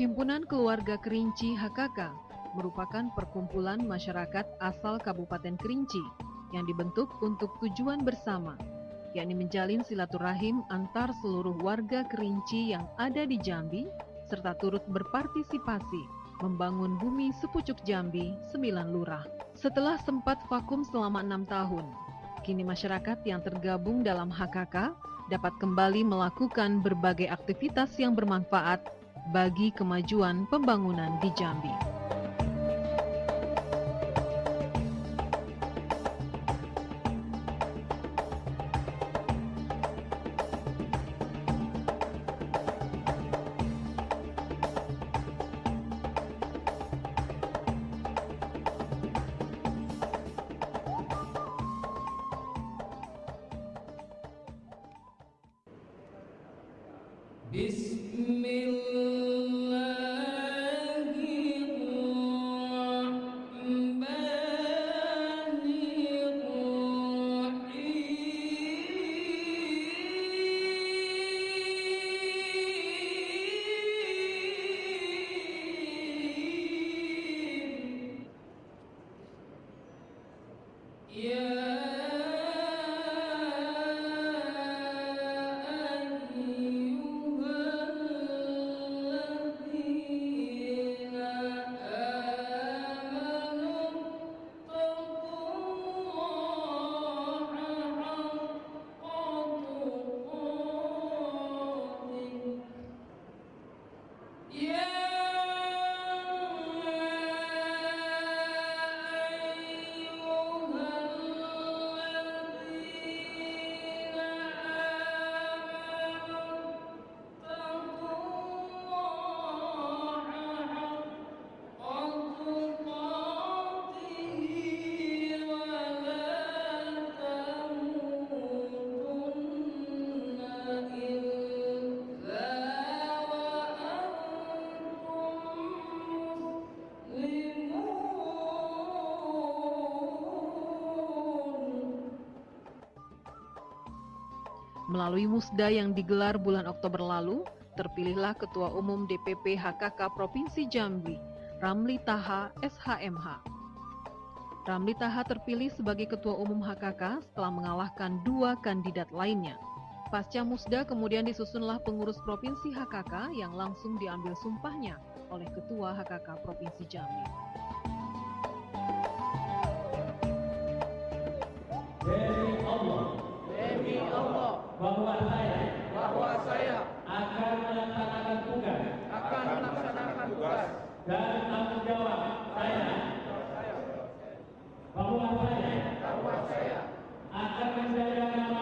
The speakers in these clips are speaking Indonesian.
Himpunan Keluarga Kerinci HKK merupakan perkumpulan masyarakat asal Kabupaten Kerinci yang dibentuk untuk tujuan bersama, yakni menjalin silaturahim antar seluruh warga Kerinci yang ada di Jambi, serta turut berpartisipasi membangun bumi sepucuk Jambi, sembilan lurah. Setelah sempat vakum selama enam tahun, kini masyarakat yang tergabung dalam HKK dapat kembali melakukan berbagai aktivitas yang bermanfaat bagi kemajuan pembangunan di Jambi. Melalui musda yang digelar bulan Oktober lalu, terpilihlah Ketua Umum DPP HKK Provinsi Jambi, Ramli Taha SHMH. Ramli Taha terpilih sebagai Ketua Umum HKK setelah mengalahkan dua kandidat lainnya. Pasca musda kemudian disusunlah pengurus Provinsi HKK yang langsung diambil sumpahnya oleh Ketua HKK Provinsi Jambi. Allah bahwa saya bahwa saya akan melaksanakan tugas. akan melaksanakan tugas. Dan tanggung jawab saya. Bahwa saya bahwa saya akan menjaga nama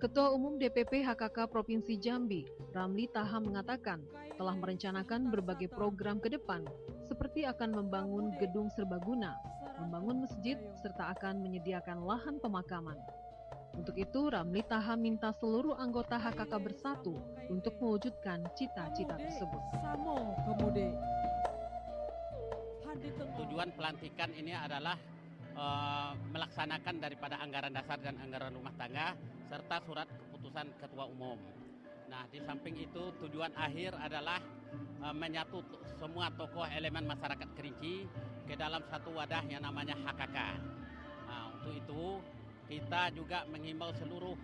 Ketua Umum DPP HKK Provinsi Jambi, Ramli Taha mengatakan telah merencanakan berbagai program ke depan, seperti akan membangun gedung serbaguna, membangun masjid, serta akan menyediakan lahan pemakaman. Untuk itu, Ramli Taha minta seluruh anggota HKK bersatu untuk mewujudkan cita-cita tersebut. Tujuan pelantikan ini adalah eh, melaksanakan daripada anggaran dasar dan anggaran rumah tangga serta surat keputusan ketua umum. Nah, di samping itu tujuan akhir adalah eh, menyatu semua tokoh elemen masyarakat Kerinci ke dalam satu wadah yang namanya HKK. Nah, untuk itu kita juga menghimbau seluruh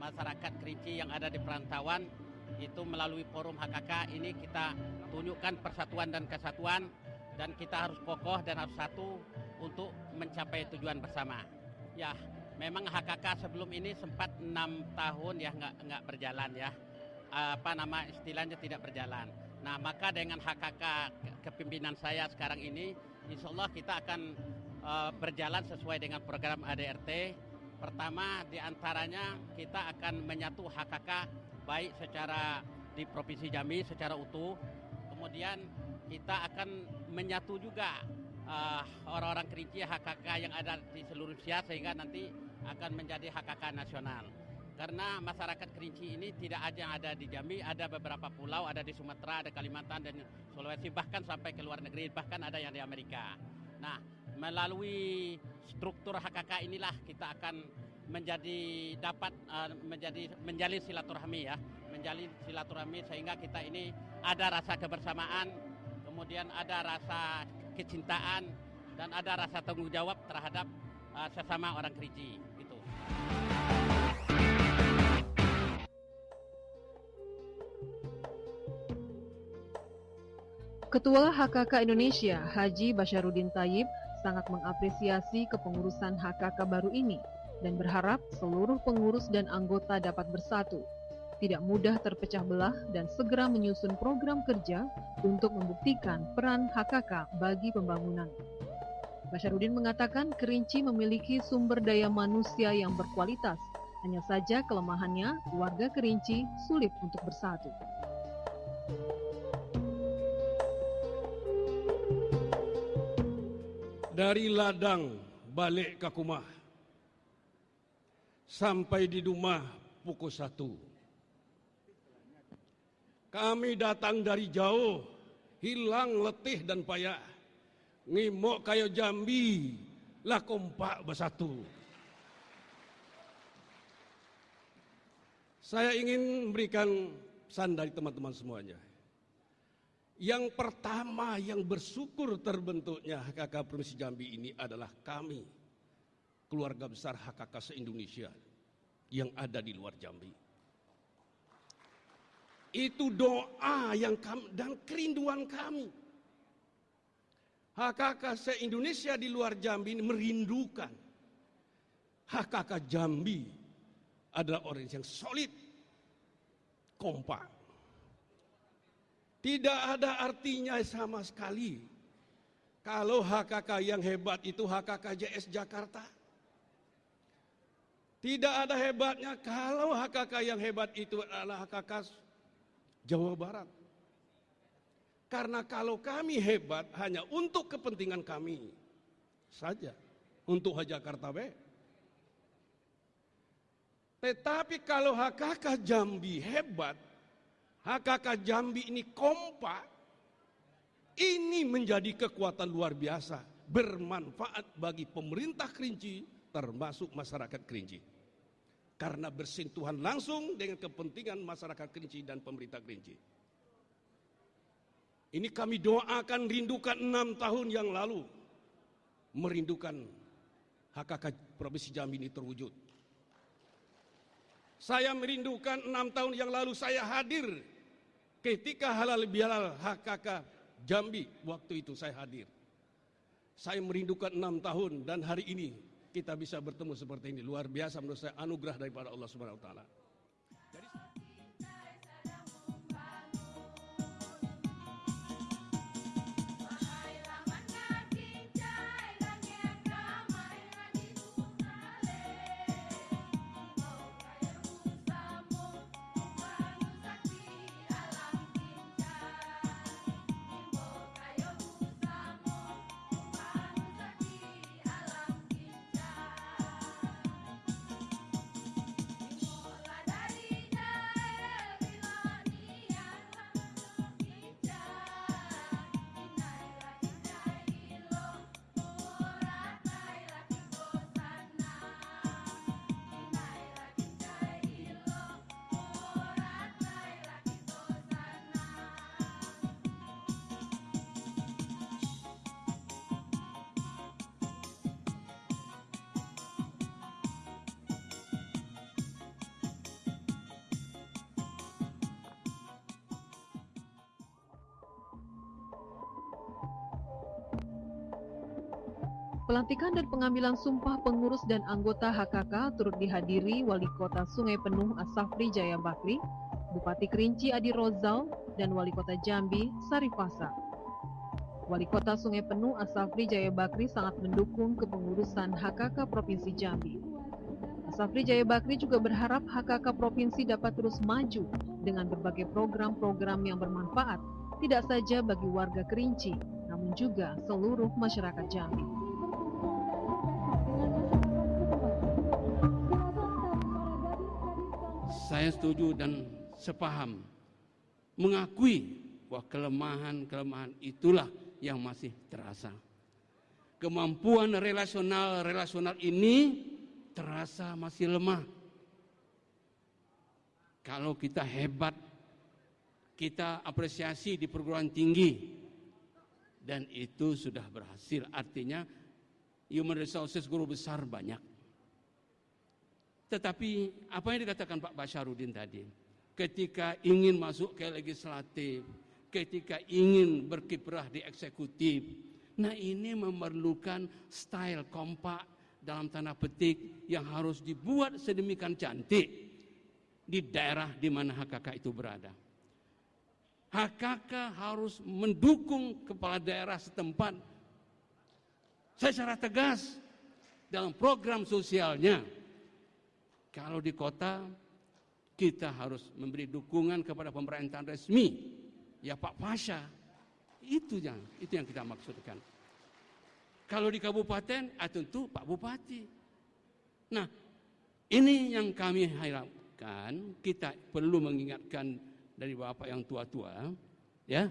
masyarakat Kerinci yang ada di perantauan itu melalui forum HKK ini kita tunjukkan persatuan dan kesatuan dan kita harus kokoh dan harus satu untuk mencapai tujuan bersama. Ya, memang HKK sebelum ini sempat enam tahun ya nggak nggak berjalan ya. Apa nama istilahnya tidak berjalan. Nah, maka dengan HKK ke- kepimpinan saya sekarang ini, insya Allah kita akan eh, berjalan sesuai dengan program ADRT. Pertama, di antaranya kita akan menyatu HKK baik secara di Provinsi Jambi secara utuh. Kemudian kita akan menyatu juga eh, orang-orang Kerinci HKK yang ada di seluruh Indonesia sehingga nanti akan menjadi HKK nasional. karena masyarakat Kerinci ini tidak aja ada di Jambi, ada beberapa pulau, ada di Sumatera, ada Kalimantan dan Sulawesi, bahkan sampai ke luar negeri, bahkan ada yang di Amerika. Nah, melalui struktur HKK inilah kita akan menjadi dapat uh, menjadi menjalin silaturahmi ya, menjalin silaturahmi sehingga kita ini ada rasa kebersamaan, kemudian ada rasa kecintaan dan ada rasa tanggung jawab terhadap uh, sesama orang Kerinci gitu. Ketua HKK Indonesia, Haji Basyarudin Tayyib, sangat mengapresiasi kepengurusan HKK baru ini dan berharap seluruh pengurus dan anggota dapat bersatu, tidak mudah terpecah belah dan segera menyusun program kerja untuk membuktikan peran HKK bagi pembangunan. Basyarudin mengatakan Kerinci memiliki sumber daya manusia yang berkualitas, hanya saja kelemahannya warga Kerinci sulit untuk bersatu. dari ladang balik ke rumah sampai di rumah pukul satu. Kami datang dari jauh, hilang letih dan payah. Ngimok kayo jambi, lah kompak bersatu. Saya ingin memberikan pesan dari teman-teman semuanya. Yang pertama yang bersyukur terbentuknya HKK Provinsi Jambi ini adalah kami, keluarga besar HKK se-Indonesia yang ada di luar Jambi. Itu doa yang kami, dan kerinduan kami. HKK se-Indonesia di luar Jambi ini merindukan HKK Jambi adalah orang yang solid, kompak, tidak ada artinya sama sekali. Kalau HKK yang hebat itu HKK JS Jakarta. Tidak ada hebatnya kalau HKK yang hebat itu adalah HKK Jawa Barat. Karena kalau kami hebat hanya untuk kepentingan kami saja. Untuk Jakarta B. Tetapi kalau HKK Jambi hebat, HKK Jambi ini kompak, ini menjadi kekuatan luar biasa, bermanfaat bagi pemerintah Kerinci, termasuk masyarakat Kerinci. Karena bersentuhan langsung dengan kepentingan masyarakat Kerinci dan pemerintah Kerinci. Ini kami doakan rindukan enam tahun yang lalu, merindukan HKK Provinsi Jambi ini terwujud. Saya merindukan enam tahun yang lalu saya hadir Ketika halal bihalal HKK Jambi waktu itu saya hadir. Saya merindukan enam tahun dan hari ini kita bisa bertemu seperti ini. Luar biasa menurut saya anugerah daripada Allah Subhanahu wa taala. Pelantikan dan pengambilan sumpah pengurus dan anggota HKK turut dihadiri Wali Kota Sungai Penuh Asafri Jaya Bakri, Bupati Kerinci Adi Rozal, dan Wali Kota Jambi Sarifasa. Wali Kota Sungai Penuh Asafri Jaya Bakri sangat mendukung kepengurusan HKK Provinsi Jambi. Asafri Jaya Bakri juga berharap HKK Provinsi dapat terus maju dengan berbagai program-program yang bermanfaat, tidak saja bagi warga Kerinci, namun juga seluruh masyarakat Jambi. Saya setuju dan sepaham mengakui bahwa kelemahan-kelemahan itulah yang masih terasa. Kemampuan relasional-relasional ini terasa masih lemah. Kalau kita hebat, kita apresiasi di perguruan tinggi, dan itu sudah berhasil. Artinya human resources guru besar banyak. Tetapi apa yang dikatakan Pak Basharudin tadi, ketika ingin masuk ke legislatif, ketika ingin berkiprah di eksekutif, nah ini memerlukan style kompak dalam tanda petik yang harus dibuat sedemikian cantik di daerah di mana HKK itu berada. HKK harus mendukung kepala daerah setempat secara tegas dalam program sosialnya kalau di kota kita harus memberi dukungan kepada pemerintahan resmi, ya Pak Pasha. Itu yang itu yang kita maksudkan. Kalau di kabupaten, ah tentu Pak Bupati. Nah, ini yang kami harapkan kita perlu mengingatkan dari bapak yang tua-tua, ya.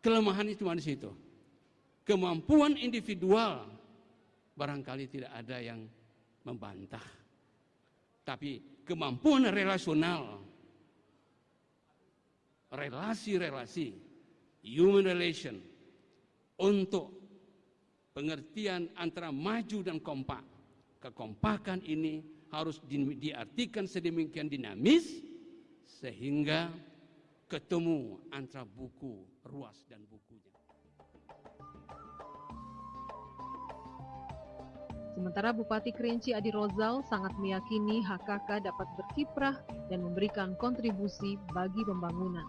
Kelemahan itu di situ. Kemampuan individual barangkali tidak ada yang membantah tapi kemampuan relasional, relasi-relasi, human relation, untuk pengertian antara maju dan kompak. Kekompakan ini harus di, diartikan sedemikian dinamis sehingga ketemu antara buku ruas dan bukunya. Sementara Bupati Kerinci Adi Rozal sangat meyakini HKK dapat berkiprah dan memberikan kontribusi bagi pembangunan.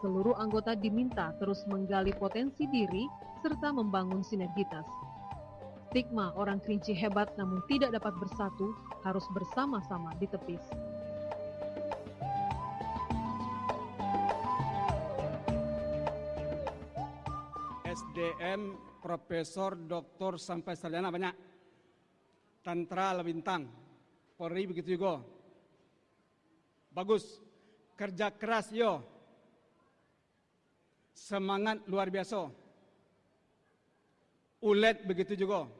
Seluruh anggota diminta terus menggali potensi diri serta membangun sinergitas. Stigma orang Kerinci hebat namun tidak dapat bersatu harus bersama-sama ditepis. SDM Profesor Dr. sampai sarjana banyak Tantra Lawintang, Polri begitu juga. Bagus, kerja keras yo. Semangat luar biasa. Ulet begitu juga.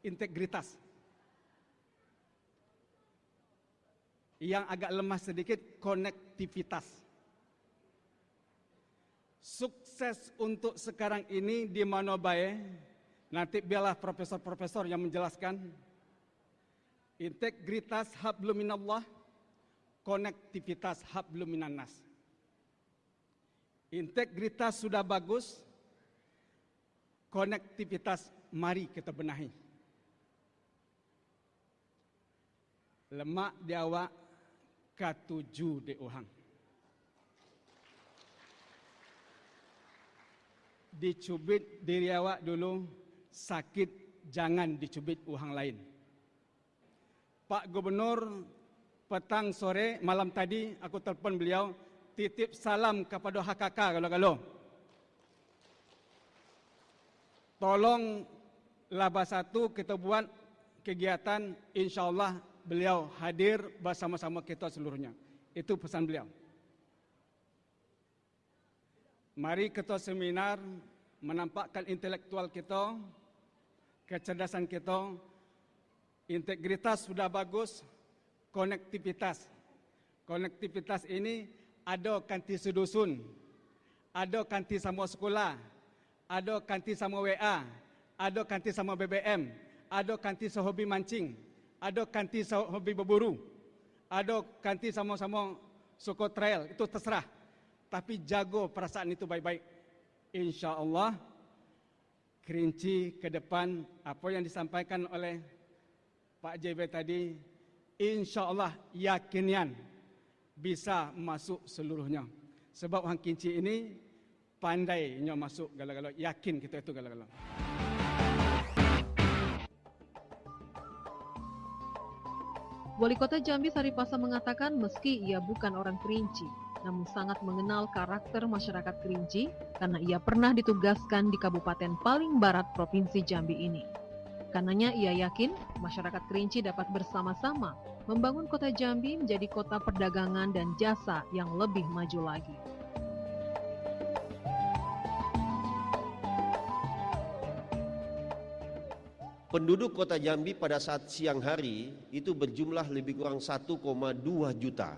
Integritas. Yang agak lemah sedikit konektivitas. Sukses untuk sekarang ini di Manobae. Nanti biarlah profesor-profesor yang menjelaskan integritas hablum minallah, konektivitas hablum minannas. Integritas sudah bagus, konektivitas mari kita benahi. Lemak di awak, katuju di uhang. Dicubit diri awak dulu, sakit jangan dicubit uhang lain. Pak Gubernur petang sore malam tadi aku telepon beliau titip salam kepada HKK kalau-kalau. Tolong laba satu kita buat kegiatan insya Allah beliau hadir bersama-sama kita seluruhnya. Itu pesan beliau. Mari kita seminar menampakkan intelektual kita, kecerdasan kita, Integritas sudah bagus, konektivitas. Konektivitas ini ada kanti sedusun, ada kanti sama sekolah, ada kanti sama WA, ada kanti sama BBM, ada kanti sehobi mancing, ada kanti sehobi berburu, ada kanti sama-sama suku trail, itu terserah. Tapi jago perasaan itu baik-baik. Insya Allah, kerinci ke depan apa yang disampaikan oleh Pak JB tadi, insya Allah yakinian bisa masuk seluruhnya. Sebab orang kinci ini pandainya masuk galau-galau. Yakin kita itu galau-galau. Wali Kota Jambi Saripasa mengatakan meski ia bukan orang Kerinci, namun sangat mengenal karakter masyarakat Kerinci karena ia pernah ditugaskan di kabupaten paling barat Provinsi Jambi ini. Karenanya ia yakin masyarakat Kerinci dapat bersama-sama membangun kota Jambi menjadi kota perdagangan dan jasa yang lebih maju lagi. Penduduk kota Jambi pada saat siang hari itu berjumlah lebih kurang 1,2 juta.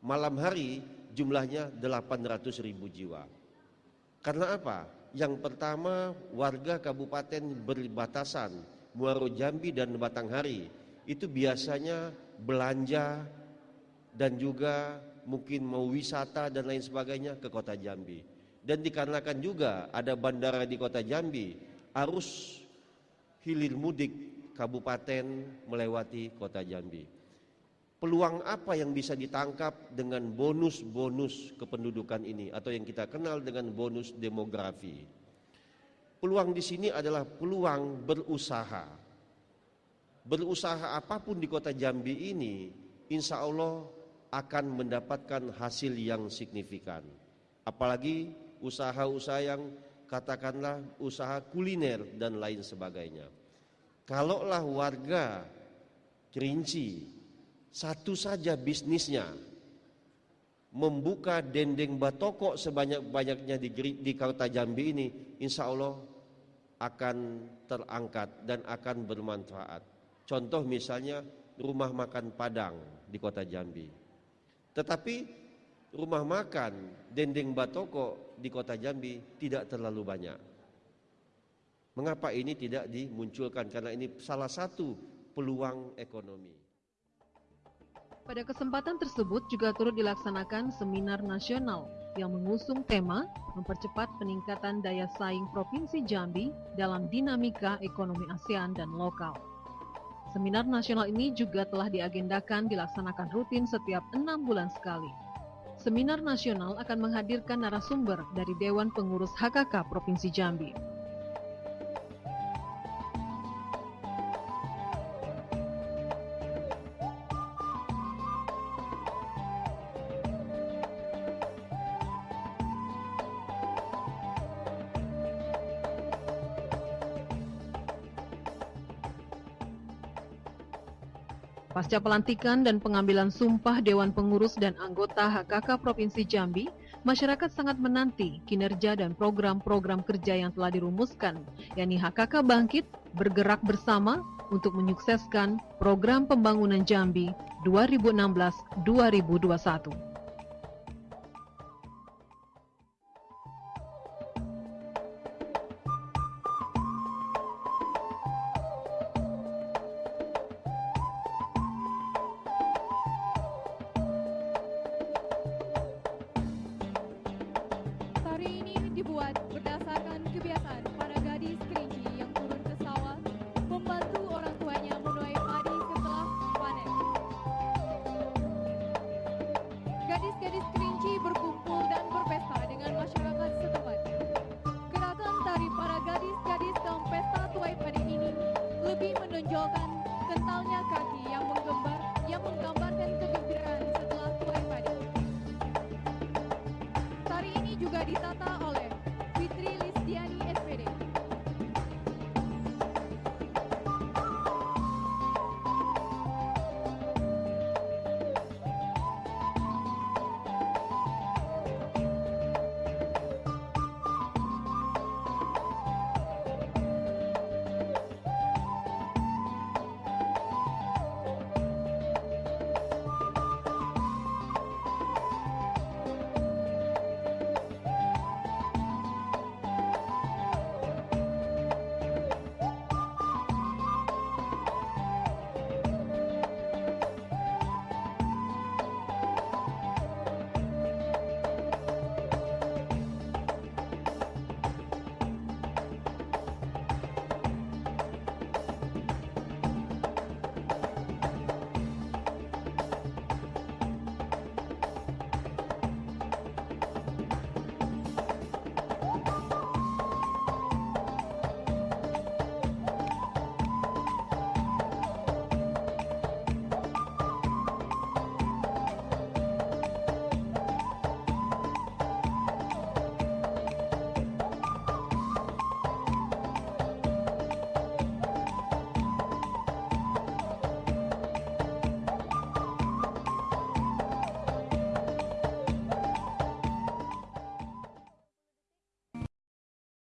Malam hari jumlahnya 800 ribu jiwa. Karena apa? Yang pertama warga kabupaten berbatasan Muaro Jambi dan Batanghari itu biasanya belanja dan juga mungkin mau wisata dan lain sebagainya ke kota Jambi. Dan dikarenakan juga ada bandara di kota Jambi, arus hilir mudik kabupaten melewati kota Jambi. Peluang apa yang bisa ditangkap dengan bonus-bonus kependudukan ini atau yang kita kenal dengan bonus demografi? Peluang di sini adalah peluang berusaha. Berusaha apa pun di kota Jambi ini, insya Allah akan mendapatkan hasil yang signifikan. Apalagi usaha-usaha yang katakanlah usaha kuliner dan lain sebagainya. Kalaulah warga Kerinci satu saja bisnisnya membuka dendeng batoko sebanyak-banyaknya di, di kota Jambi ini, insya Allah akan terangkat dan akan bermanfaat. Contoh misalnya rumah makan Padang di kota Jambi. Tetapi rumah makan dendeng batoko di kota Jambi tidak terlalu banyak. Mengapa ini tidak dimunculkan? Karena ini salah satu peluang ekonomi. Pada kesempatan tersebut juga turut dilaksanakan seminar nasional yang mengusung tema mempercepat peningkatan daya saing Provinsi Jambi dalam dinamika ekonomi ASEAN dan lokal. Seminar nasional ini juga telah diagendakan dilaksanakan rutin setiap enam bulan sekali. Seminar nasional akan menghadirkan narasumber dari Dewan Pengurus HKK Provinsi Jambi. Pasca pelantikan dan pengambilan sumpah Dewan Pengurus dan anggota HKK Provinsi Jambi, masyarakat sangat menanti kinerja dan program-program kerja yang telah dirumuskan, yakni HKK Bangkit bergerak bersama untuk menyukseskan program pembangunan Jambi 2016-2021.